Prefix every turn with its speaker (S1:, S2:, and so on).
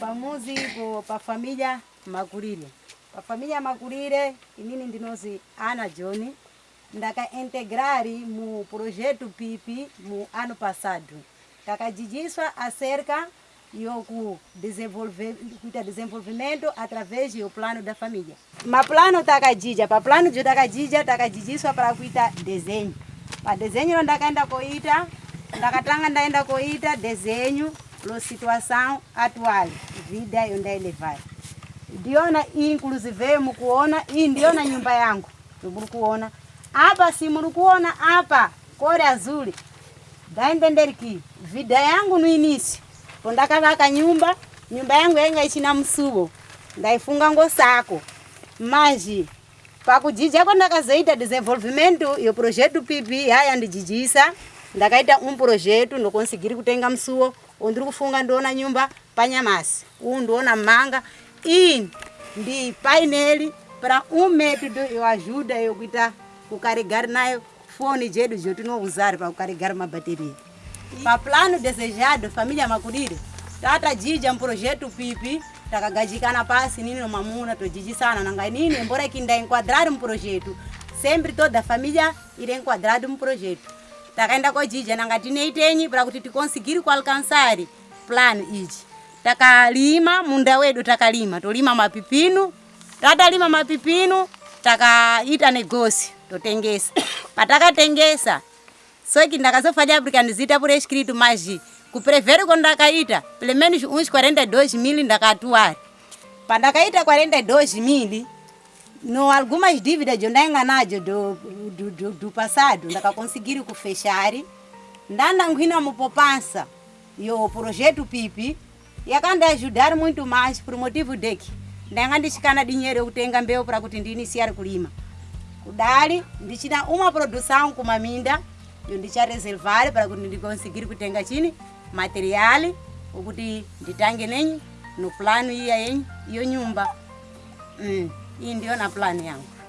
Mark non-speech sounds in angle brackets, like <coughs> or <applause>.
S1: pamuzi bo família, magurire família magurire inini ndinozi ana john ndakaintegrari mu projeto pipi mu ano passado kakadidiswa acerca yoku desenvolver kuita desenvolvimento através do plano da família plano maplano takadidya pa plano de takadidya takadidiswa para kuita desenho pa desenho ndakaenda koita ndakatanga ndaenda koita desenho na situação atual vida onde ele vai ndiona inclusive mukuona ii ndiona nyumba yangu muri kuona apa si muri kuona apa kore azuri ndaendenderiki vida yangu nuinisi po ndakavaka nyumba nyumba yangu yainga ichina musuwo ndaifunga ngosako manji pakujija kwandakazoita disenvolvement yo projeto pp yaya ndijijisa ndakaita umprojetu ndokonsigiri kutenga musuwo undiri kufunga ndiona nyumba panyamasi uu ndiona mmanga ini ndipaineli pra umetodo iwajuda yokuita kukarigari nayo foni jedu jotinouzari pakukarigari mabateriya paplano desejado familia makudire tatajija mprojetu pipi takagajikana pasi nini nomamuna tojijisana nanga nini embora ikindainkwadrari mprojetu sempre toda familia irenkwadrari mprojetu takaenda kojija nanga tineitenyi pra kuti tikonsigiri kualkansari plani ichi takalima munda wedu takalima tolima mapipinu tatalima mapipinu takaita negosi totengesa <coughs> patakatengesa soki ndakazofanya aprika ndizitapura echikiritu mazhi kupreveri kondakaita plemenis unch 42 mili ndakatuwari pandakaita 42 mili no algumas dívidas de nem enganado do, do, do, do passado, nunca conseguiram fechar. Nanda nguina mu poupança e o projeto pipi. e acanda ajudar muito mais por motivo de que ndenga ndichikana dinheiro yokutenga mbeu para kuti ndiiniciare kulima kudali ndichina uma produção kumaminda yo reservar para eu kuti ndikonsigire material, o que de nditange nenyi no plano iya yenyi o nyumba mm. na plan yang